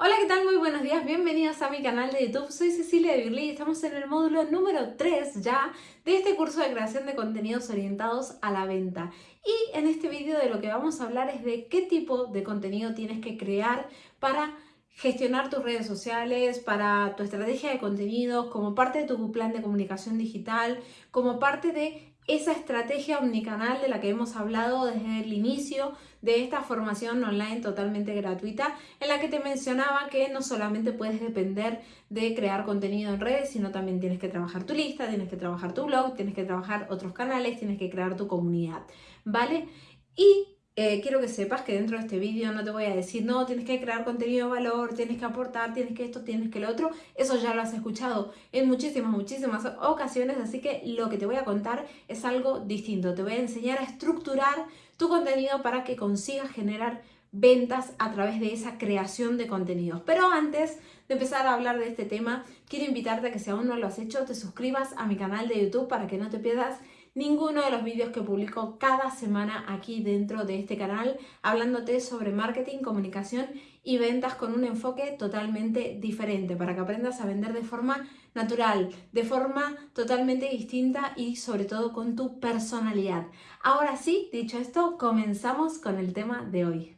Hola, ¿qué tal? Muy buenos días, bienvenidos a mi canal de YouTube. Soy Cecilia de Birley y estamos en el módulo número 3 ya de este curso de creación de contenidos orientados a la venta. Y en este vídeo de lo que vamos a hablar es de qué tipo de contenido tienes que crear para gestionar tus redes sociales, para tu estrategia de contenidos, como parte de tu plan de comunicación digital, como parte de esa estrategia omnicanal de la que hemos hablado desde el inicio de esta formación online totalmente gratuita, en la que te mencionaba que no solamente puedes depender de crear contenido en redes, sino también tienes que trabajar tu lista, tienes que trabajar tu blog, tienes que trabajar otros canales, tienes que crear tu comunidad, ¿vale? Y eh, quiero que sepas que dentro de este vídeo no te voy a decir, no, tienes que crear contenido de valor, tienes que aportar, tienes que esto, tienes que lo otro. Eso ya lo has escuchado en muchísimas, muchísimas ocasiones, así que lo que te voy a contar es algo distinto. Te voy a enseñar a estructurar tu contenido para que consigas generar ventas a través de esa creación de contenidos. Pero antes de empezar a hablar de este tema, quiero invitarte a que si aún no lo has hecho, te suscribas a mi canal de YouTube para que no te pierdas ninguno de los vídeos que publico cada semana aquí dentro de este canal, hablándote sobre marketing, comunicación y ventas con un enfoque totalmente diferente, para que aprendas a vender de forma natural, de forma totalmente distinta y sobre todo con tu personalidad. Ahora sí, dicho esto, comenzamos con el tema de hoy.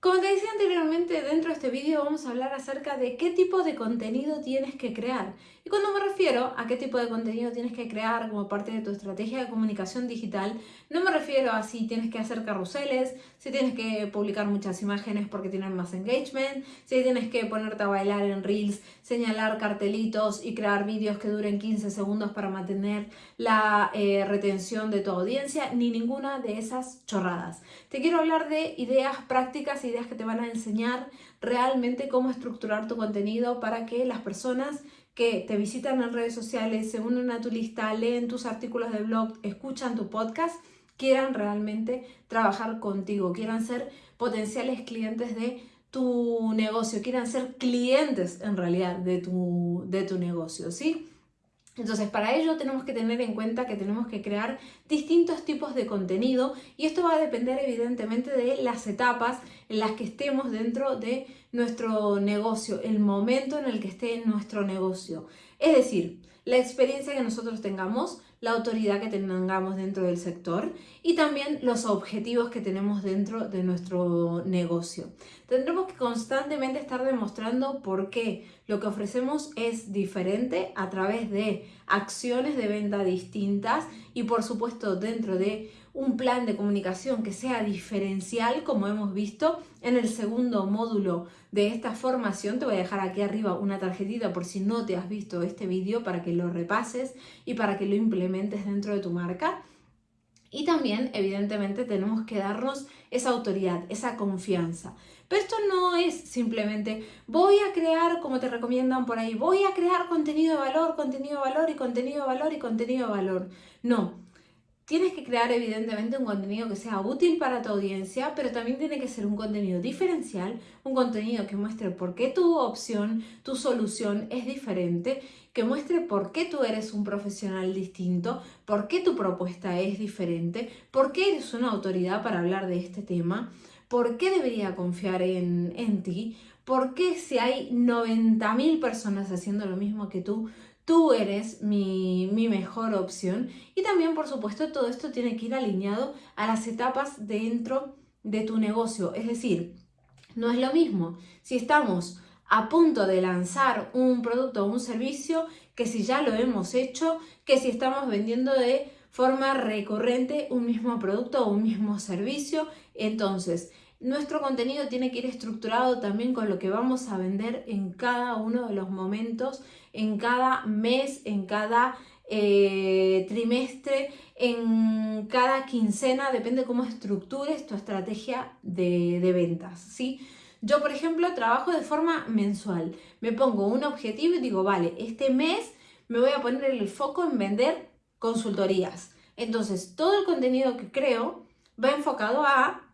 Como te decía anteriormente, dentro de este vídeo vamos a hablar acerca de qué tipo de contenido tienes que crear. Y cuando me refiero a qué tipo de contenido tienes que crear como parte de tu estrategia de comunicación digital, no me refiero a si tienes que hacer carruseles, si tienes que publicar muchas imágenes porque tienen más engagement, si tienes que ponerte a bailar en reels, señalar cartelitos y crear vídeos que duren 15 segundos para mantener la eh, retención de tu audiencia, ni ninguna de esas chorradas. Te quiero hablar de ideas prácticas, ideas que te van a enseñar realmente cómo estructurar tu contenido para que las personas que te visitan en redes sociales, se unen a tu lista, leen tus artículos de blog, escuchan tu podcast, quieran realmente trabajar contigo, quieran ser potenciales clientes de tu negocio, quieran ser clientes en realidad de tu, de tu negocio, ¿sí? Entonces, para ello tenemos que tener en cuenta que tenemos que crear distintos tipos de contenido y esto va a depender evidentemente de las etapas en las que estemos dentro de nuestro negocio, el momento en el que esté nuestro negocio. Es decir, la experiencia que nosotros tengamos, la autoridad que tengamos dentro del sector y también los objetivos que tenemos dentro de nuestro negocio. Tendremos que constantemente estar demostrando por qué lo que ofrecemos es diferente a través de acciones de venta distintas y por supuesto dentro de un plan de comunicación que sea diferencial, como hemos visto en el segundo módulo de esta formación. Te voy a dejar aquí arriba una tarjetita por si no te has visto este vídeo para que lo repases y para que lo implementes dentro de tu marca. Y también, evidentemente, tenemos que darnos esa autoridad, esa confianza. Pero esto no es simplemente voy a crear, como te recomiendan por ahí, voy a crear contenido de valor, contenido de valor y contenido de valor y contenido de valor. No, Tienes que crear evidentemente un contenido que sea útil para tu audiencia, pero también tiene que ser un contenido diferencial, un contenido que muestre por qué tu opción, tu solución es diferente, que muestre por qué tú eres un profesional distinto, por qué tu propuesta es diferente, por qué eres una autoridad para hablar de este tema, por qué debería confiar en, en ti, por qué si hay 90.000 personas haciendo lo mismo que tú, tú eres mi, mejor opción. Y también, por supuesto, todo esto tiene que ir alineado a las etapas dentro de tu negocio. Es decir, no es lo mismo si estamos a punto de lanzar un producto o un servicio que si ya lo hemos hecho, que si estamos vendiendo de forma recurrente un mismo producto o un mismo servicio. Entonces, nuestro contenido tiene que ir estructurado también con lo que vamos a vender en cada uno de los momentos, en cada mes, en cada eh, trimestre, en cada quincena, depende cómo estructures tu estrategia de, de ventas, ¿sí? Yo, por ejemplo, trabajo de forma mensual. Me pongo un objetivo y digo, vale, este mes me voy a poner el foco en vender consultorías. Entonces, todo el contenido que creo va enfocado a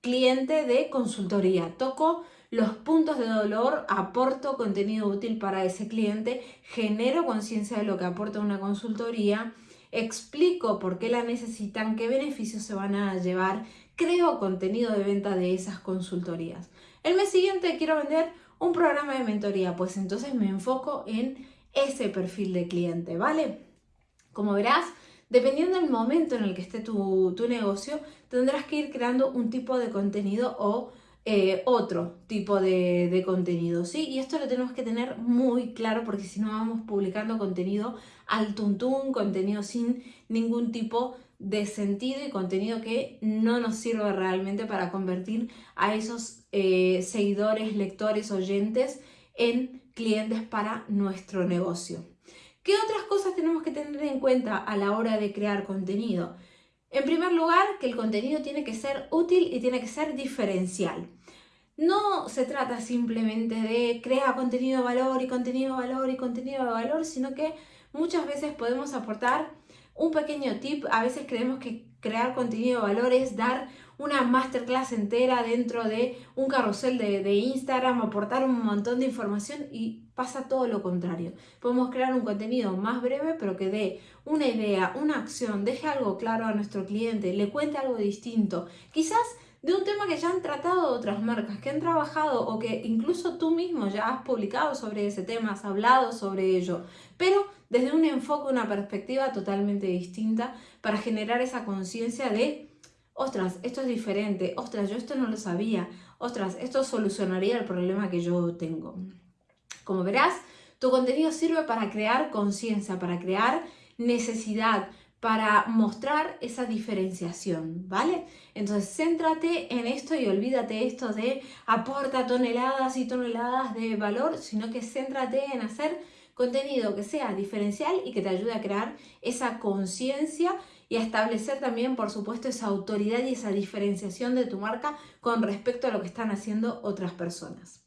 cliente de consultoría. Toco los puntos de dolor, aporto contenido útil para ese cliente, genero conciencia de lo que aporta una consultoría, explico por qué la necesitan, qué beneficios se van a llevar, creo contenido de venta de esas consultorías. El mes siguiente quiero vender un programa de mentoría, pues entonces me enfoco en ese perfil de cliente, ¿vale? Como verás, dependiendo del momento en el que esté tu, negocio, tendrás que ir creando un tipo de contenido o eh, otro tipo de, contenido, ¿sí? Y esto lo tenemos que tener muy claro porque si no vamos publicando contenido al tuntún, contenido sin ningún tipo de sentido y contenido que no nos sirve realmente para convertir a esos eh, seguidores, lectores, oyentes en clientes para nuestro negocio. ¿Qué otras cosas tenemos que tener en cuenta a la hora de crear contenido? En primer lugar, que el contenido tiene que ser útil y tiene que ser diferencial. No se trata simplemente de crear contenido de valor y contenido de valor y contenido de valor, sino que muchas veces podemos aportar un pequeño tip, a veces creemos que crear contenido de valor es dar una masterclass entera dentro de un carrusel de, de, Instagram, aportar un montón de información y pasa todo lo contrario. Podemos crear un contenido más breve pero que dé una idea, una acción, deje algo claro a nuestro cliente, le cuente algo distinto. Quizás de un tema que ya han tratado otras marcas, que han trabajado o que incluso tú mismo ya has publicado sobre ese tema, has hablado sobre ello, pero desde un enfoque, una perspectiva totalmente distinta para generar esa conciencia de, ostras, esto es diferente, ostras, yo esto no lo sabía, ostras, esto solucionaría el problema que yo tengo. Como verás, tu contenido sirve para crear conciencia, para crear necesidad, para mostrar esa diferenciación, ¿vale? Entonces, céntrate en esto y olvídate esto de aporta toneladas y toneladas de valor, sino que céntrate en hacer contenido que sea diferencial y que te ayude a crear esa conciencia y a establecer también, por supuesto, esa autoridad y esa diferenciación de tu marca con respecto a lo que están haciendo otras personas.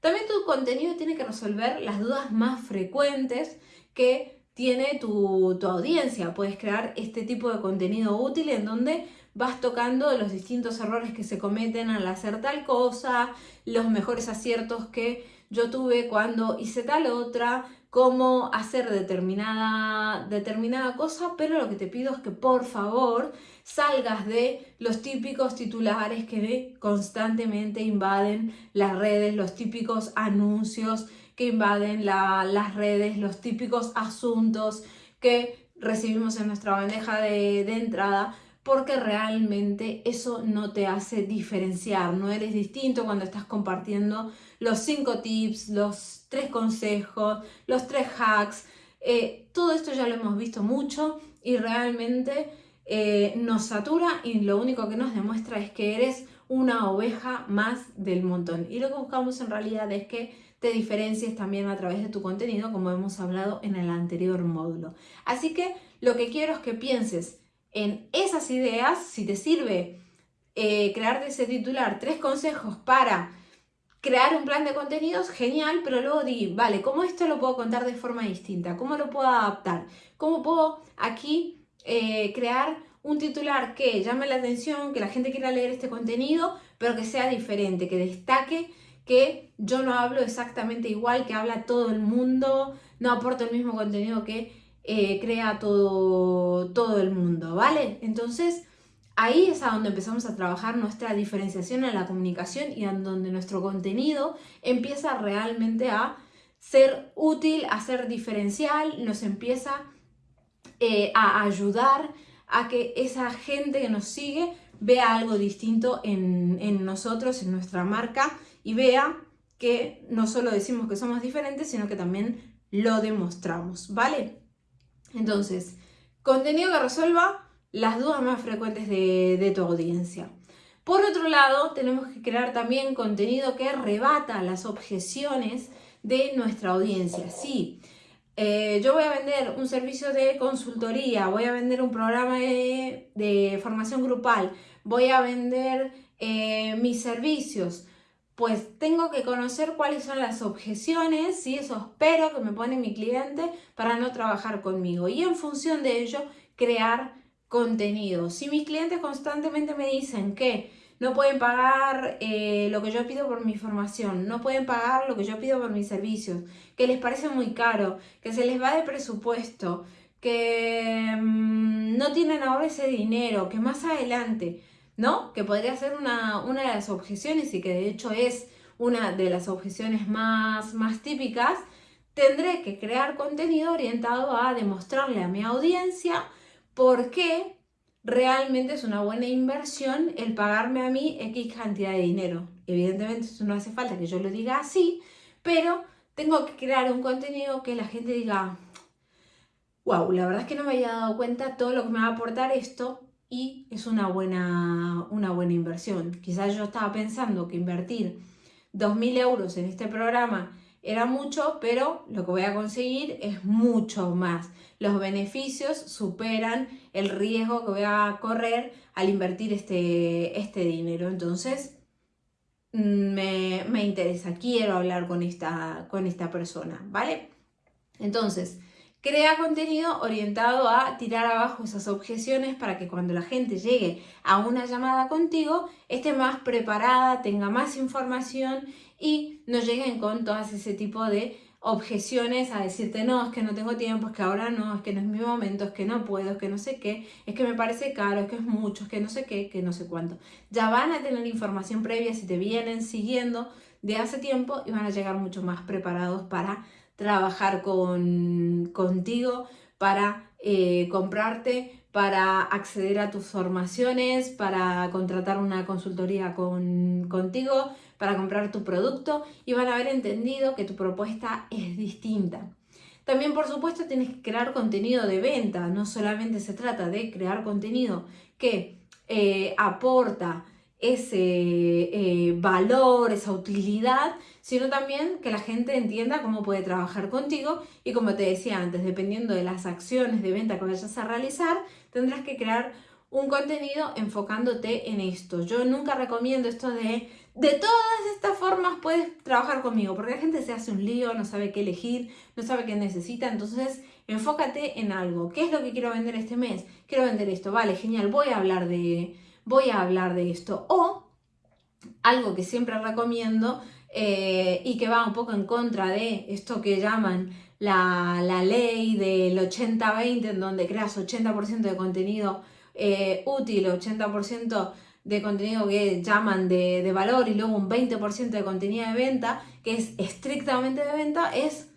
También tu contenido tiene que resolver las dudas más frecuentes que tiene tu, tu, audiencia. Puedes crear este tipo de contenido útil en donde vas tocando los distintos errores que se cometen al hacer tal cosa, los mejores aciertos que yo tuve cuando hice tal otra, cómo hacer determinada, determinada cosa, pero lo que te pido es que por favor salgas de los típicos titulares que constantemente invaden las redes, los típicos anuncios que invaden las redes, los típicos asuntos que recibimos en nuestra bandeja de, de entrada, porque realmente eso no te hace diferenciar, no eres distinto cuando estás compartiendo los cinco tips, los tres consejos, los tres hacks, eh, todo esto ya lo hemos visto mucho y realmente eh, nos satura y lo único que nos demuestra es que eres una oveja más del montón. Y lo que buscamos en realidad es que te diferencies también a través de tu contenido, como hemos hablado en el anterior módulo. Así que lo que quiero es que pienses en esas ideas, si te sirve eh, crearte ese titular, tres consejos para crear un plan de contenidos, genial, pero luego di, vale, ¿cómo esto lo puedo contar de forma distinta? ¿Cómo lo puedo adaptar? ¿Cómo puedo aquí eh, crear un titular que llame la atención, que la gente quiera leer este contenido, pero que sea diferente, que destaque que yo no hablo exactamente igual que habla todo el mundo, no aporto el mismo contenido que eh, crea todo, todo el mundo, ¿vale? Entonces, ahí es a donde empezamos a trabajar nuestra diferenciación en la comunicación y en donde nuestro contenido empieza realmente a ser útil, a ser diferencial, nos empieza eh, a ayudar a que esa gente que nos sigue vea algo distinto en, en nosotros, en nuestra marca y vea que no solo decimos que somos diferentes, sino que también lo demostramos, ¿vale? Entonces, contenido que resuelva las dudas más frecuentes de, tu audiencia. Por otro lado, tenemos que crear también contenido que rebata las objeciones de nuestra audiencia. Sí, eh, yo voy a vender un servicio de consultoría, voy a vender un programa de, formación grupal, voy a vender eh, mis servicios, pues tengo que conocer cuáles son las objeciones y esos pero que me pone mi cliente para no trabajar conmigo y en función de ello crear contenido. Si mis clientes constantemente me dicen que no pueden pagar eh, lo que yo pido por mi formación, no pueden pagar lo que yo pido por mis servicios, que les parece muy caro, que se les va de presupuesto, que mm, no tienen ahora ese dinero, que más adelante, ¿no? Que podría ser una, una de las objeciones y que de hecho es una de las objeciones más, más típicas, tendré que crear contenido orientado a demostrarle a mi audiencia por qué realmente es una buena inversión el pagarme a mí X cantidad de dinero. Evidentemente eso no hace falta que yo lo diga así, pero tengo que crear un contenido que la gente diga, wow, la verdad es que no me había dado cuenta todo lo que me va a aportar esto y es una buena, una buena inversión. Quizás yo estaba pensando que invertir 2.000 euros en este programa era mucho, pero lo que voy a conseguir es mucho más. Los beneficios superan el riesgo que voy a correr al invertir este, este dinero. Entonces, me, me, interesa, quiero hablar con esta, con esta persona, ¿vale? Entonces, crea contenido orientado a tirar abajo esas objeciones para que cuando la gente llegue a una llamada contigo esté más preparada, tenga más información y no lleguen con todas ese tipo de objeciones a decirte no, es que no tengo tiempo, es que ahora no, es que no es mi momento, es que no puedo, es que no sé qué, es que me parece caro, es que es mucho, es que no sé qué, que no sé cuánto. Ya van a tener información previa si te vienen siguiendo de hace tiempo y van a llegar mucho más preparados para trabajar con, contigo, para eh, comprarte, para acceder a tus formaciones, para contratar una consultoría con, contigo, para comprar tu producto y van a haber entendido que tu propuesta es distinta. También, por supuesto, tienes que crear contenido de venta. No solamente se trata de crear contenido que eh, aporta ese eh, valor, esa utilidad, sino también que la gente entienda cómo puede trabajar contigo y como te decía antes, dependiendo de las acciones de venta que vayas a realizar, tendrás que crear un contenido enfocándote en esto. Yo nunca recomiendo esto de de todas estas formas puedes trabajar conmigo, porque la gente se hace un lío, no sabe qué elegir, no sabe qué necesita, entonces enfócate en algo. ¿Qué es lo que quiero vender este mes? Quiero vender esto, vale, genial, voy a hablar de, voy a hablar de esto. O algo que siempre recomiendo eh, y que va un poco en contra de esto que llaman la, ley del 80-20, en donde creas 80% de contenido eh, útil, 80% de contenido que llaman de, valor y luego un 20% de contenido de venta, que es estrictamente de venta, es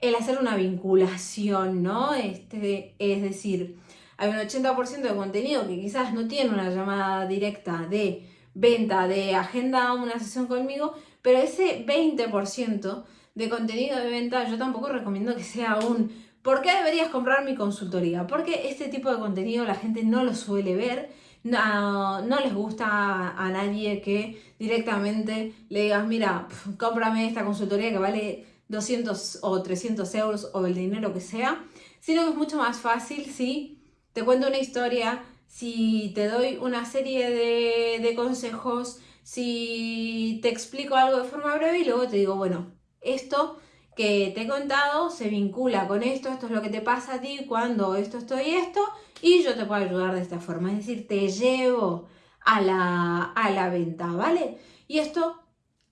el hacer una vinculación, ¿no? Este, es decir, hay un 80% de contenido que quizás no tiene una llamada directa de venta, de agenda una sesión conmigo, pero ese 20% de contenido de venta yo tampoco recomiendo que sea un ¿por qué deberías comprar mi consultoría? Porque este tipo de contenido la gente no lo suele ver no, no les gusta a, nadie que directamente le digas, mira, cómprame esta consultoría que vale 200 o 300 euros o el dinero que sea, sino que es mucho más fácil si te cuento una historia, si te doy una serie de, consejos, si te explico algo de forma breve y luego te digo, bueno, esto que te he contado se vincula con esto, esto es lo que te pasa a ti cuando esto, esto y esto, y yo te puedo ayudar de esta forma, es decir, te llevo a la, a la venta, ¿vale? Y esto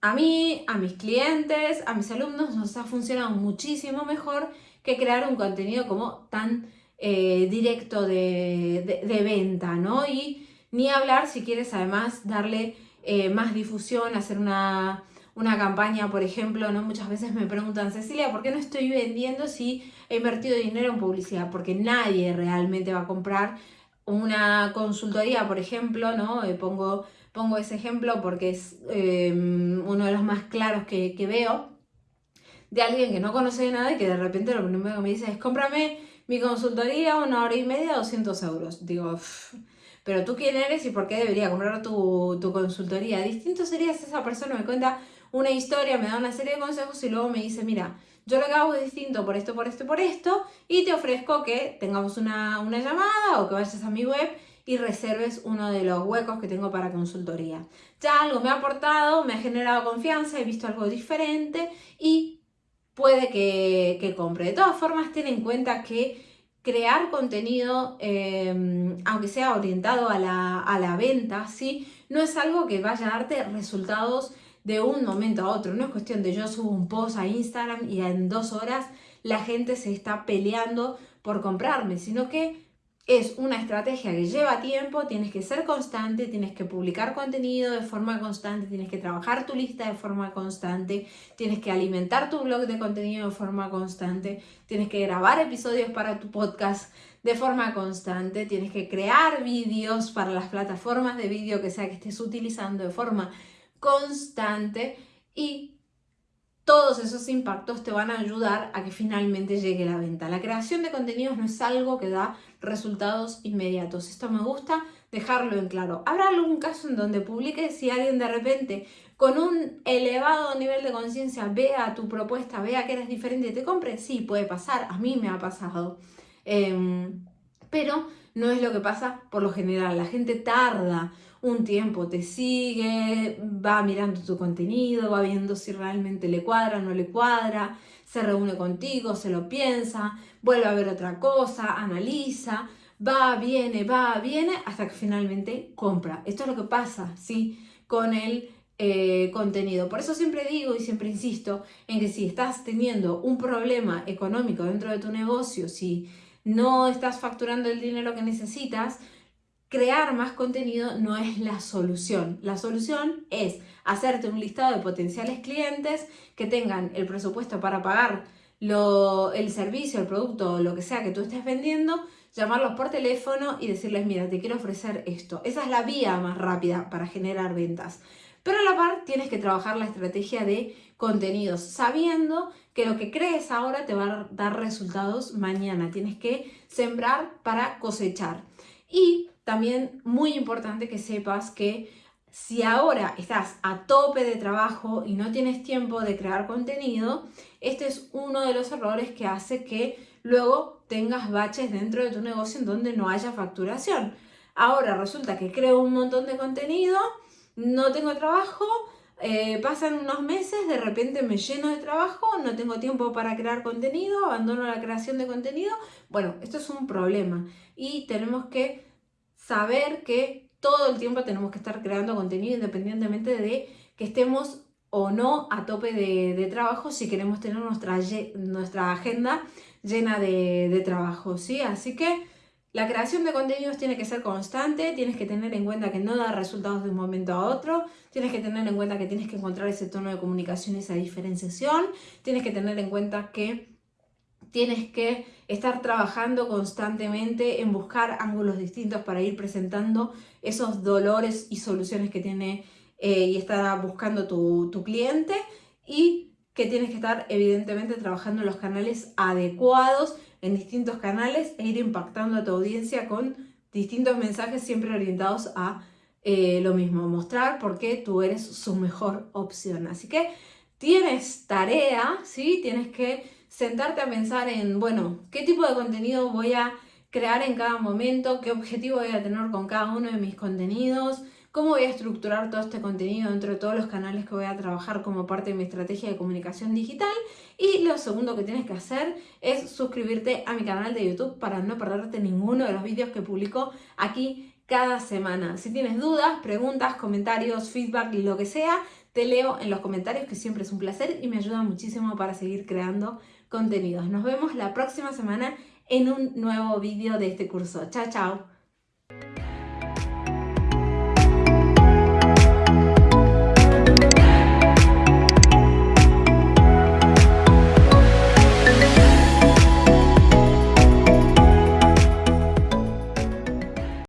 a mí, a mis clientes, a mis alumnos nos ha funcionado muchísimo mejor que crear un contenido como tan eh, directo de, venta, ¿no? Y ni hablar si quieres además darle eh, más difusión, hacer una una campaña, por ejemplo, ¿no? Muchas veces me preguntan, Cecilia, ¿por qué no estoy vendiendo si he invertido dinero en publicidad? Porque nadie realmente va a comprar una consultoría, por ejemplo, ¿no? Eh, pongo, pongo ese ejemplo porque es em, uno de los más claros que, veo de alguien que no conoce nada y que de repente lo primero que me dice es cómprame mi consultoría una hora y media, 200 euros. Digo, pero tú quién eres y por qué debería comprar tu, tu consultoría. Distinto sería si esa persona me cuenta una historia, me da una serie de consejos y luego me dice, mira, yo lo que hago es distinto por esto, por esto, por esto, y te ofrezco que tengamos una, una llamada o que vayas a mi web y reserves uno de los huecos que tengo para consultoría. Ya algo me ha aportado, me ha generado confianza, he visto algo diferente y puede que, que compre. De todas formas, ten en cuenta que crear contenido, em, aunque sea orientado a la, a la venta, ¿sí? no es algo que vaya a darte resultados de un momento a otro. No es cuestión de yo subo un post a Instagram y en dos horas la gente se está peleando por comprarme, sino que es una estrategia que lleva tiempo, tienes que ser constante, tienes que publicar contenido de forma constante, tienes que trabajar tu lista de forma constante, tienes que alimentar tu blog de contenido de forma constante, tienes que grabar episodios para tu podcast de forma constante, tienes que crear vídeos para las plataformas de vídeo que sea que estés utilizando de forma constante y todos esos impactos te van a ayudar a que finalmente llegue la venta. La creación de contenidos no es algo que da resultados inmediatos. Esto me gusta dejarlo en claro. ¿Habrá algún caso en donde publiques si alguien de repente con un elevado nivel de conciencia vea tu propuesta, vea que eres diferente y te compre? Sí, puede pasar. A mí me ha pasado. Em, pero no es lo que pasa por lo general. La gente tarda un tiempo te sigue, va mirando tu contenido, va viendo si realmente le cuadra o no le cuadra, se reúne contigo, se lo piensa, vuelve a ver otra cosa, analiza, va, viene, va, viene, hasta que finalmente compra. Esto es lo que pasa, ¿sí? Con el eh, contenido. Por eso siempre digo y siempre insisto en que si estás teniendo un problema económico dentro de tu negocio, si no estás facturando el dinero que necesitas, crear más contenido no es la solución. La solución es hacerte un listado de potenciales clientes que tengan el presupuesto para pagar el servicio, el producto o lo que sea que tú estés vendiendo, llamarlos por teléfono y decirles, mira, te quiero ofrecer esto. Esa es la vía más rápida para generar ventas. Pero a la par tienes que trabajar la estrategia de contenidos, sabiendo que lo que crees ahora te va a dar resultados mañana. Tienes que sembrar para cosechar. Y también muy importante que sepas que si ahora estás a tope de trabajo y no tienes tiempo de crear contenido, este es uno de los errores que hace que luego tengas baches dentro de tu negocio en donde no haya facturación. Ahora resulta que creo un montón de contenido, no tengo trabajo, eh, pasan unos meses, de repente me lleno de trabajo, no tengo tiempo para crear contenido, abandono la creación de contenido. Bueno, esto es un problema y tenemos que saber que todo el tiempo tenemos que estar creando contenido independientemente de que estemos o no a tope de, trabajo si queremos tener nuestra, nuestra agenda llena de, de trabajo, ¿sí? Así que la creación de contenidos tiene que ser constante, tienes que tener en cuenta que no da resultados de un momento a otro, tienes que tener en cuenta que tienes que encontrar ese tono de comunicación, esa diferenciación, tienes que tener en cuenta que tienes que estar trabajando constantemente en buscar ángulos distintos para ir presentando esos dolores y soluciones que tiene eh, y está buscando tu, cliente y que tienes que estar evidentemente trabajando en los canales adecuados, en distintos canales e ir impactando a tu audiencia con distintos mensajes siempre orientados a eh, lo mismo, mostrar por qué tú eres su mejor opción. Así que tienes tarea, ¿sí? Tienes que sentarte a pensar en, bueno, qué tipo de contenido voy a crear en cada momento, qué objetivo voy a tener con cada uno de mis contenidos, cómo voy a estructurar todo este contenido dentro de todos los canales que voy a trabajar como parte de mi estrategia de comunicación digital. Y lo segundo que tienes que hacer es suscribirte a mi canal de YouTube para no perderte ninguno de los vídeos que publico aquí cada semana. Si tienes dudas, preguntas, comentarios, feedback, lo que sea, te leo en los comentarios que siempre es un placer y me ayuda muchísimo para seguir creando contenidos. Nos vemos la próxima semana en un nuevo vídeo de este curso. Chao, chao.